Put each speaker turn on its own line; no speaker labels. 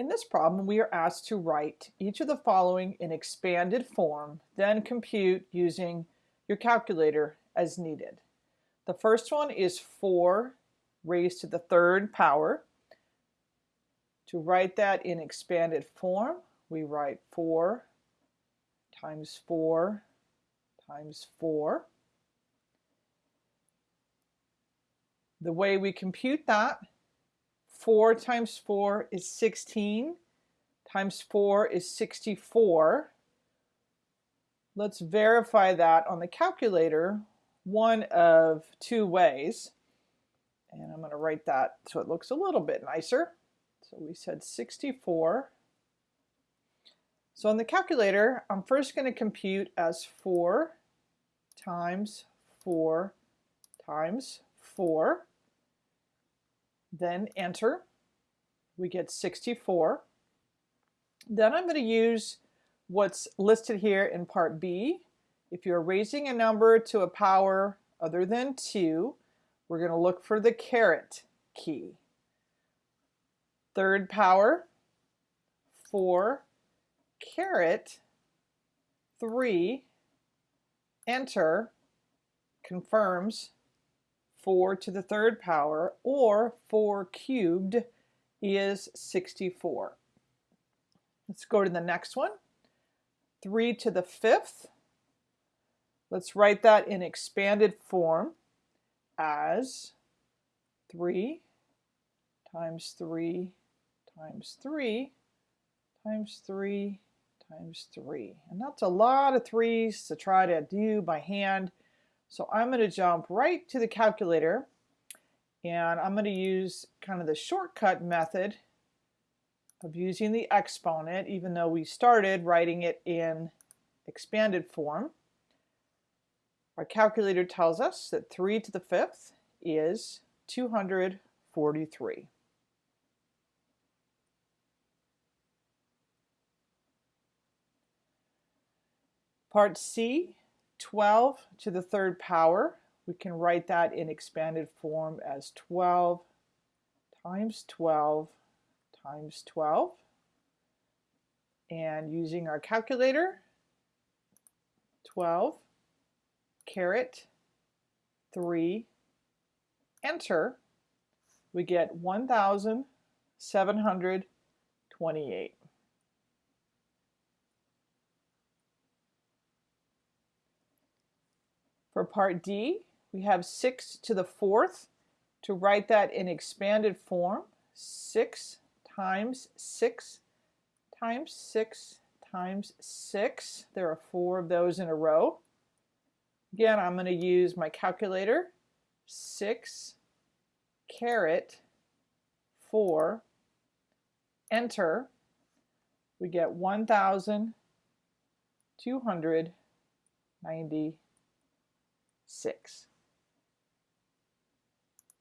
In this problem, we are asked to write each of the following in expanded form, then compute using your calculator as needed. The first one is 4 raised to the third power. To write that in expanded form, we write 4 times 4 times 4. The way we compute that 4 times 4 is 16, times 4 is 64. Let's verify that on the calculator one of two ways. And I'm going to write that so it looks a little bit nicer. So we said 64. So on the calculator, I'm first going to compute as 4 times 4 times 4 then enter. We get 64. Then I'm going to use what's listed here in part B. If you're raising a number to a power other than 2, we're going to look for the caret key. Third power, 4, caret, 3, enter, confirms 4 to the third power, or 4 cubed is 64. Let's go to the next one. 3 to the fifth. Let's write that in expanded form as 3 times 3 times 3 times 3 times 3. And that's a lot of threes to try to do by hand. So I'm going to jump right to the calculator and I'm going to use kind of the shortcut method of using the exponent even though we started writing it in expanded form. Our calculator tells us that 3 to the fifth is 243. Part C 12 to the third power, we can write that in expanded form as 12 times 12 times 12. And using our calculator, 12, caret, 3, enter, we get 1,728. For part D, we have 6 to the fourth. To write that in expanded form, 6 times 6 times 6 times 6. There are four of those in a row. Again, I'm going to use my calculator. 6 caret 4, enter. We get 1,290 six.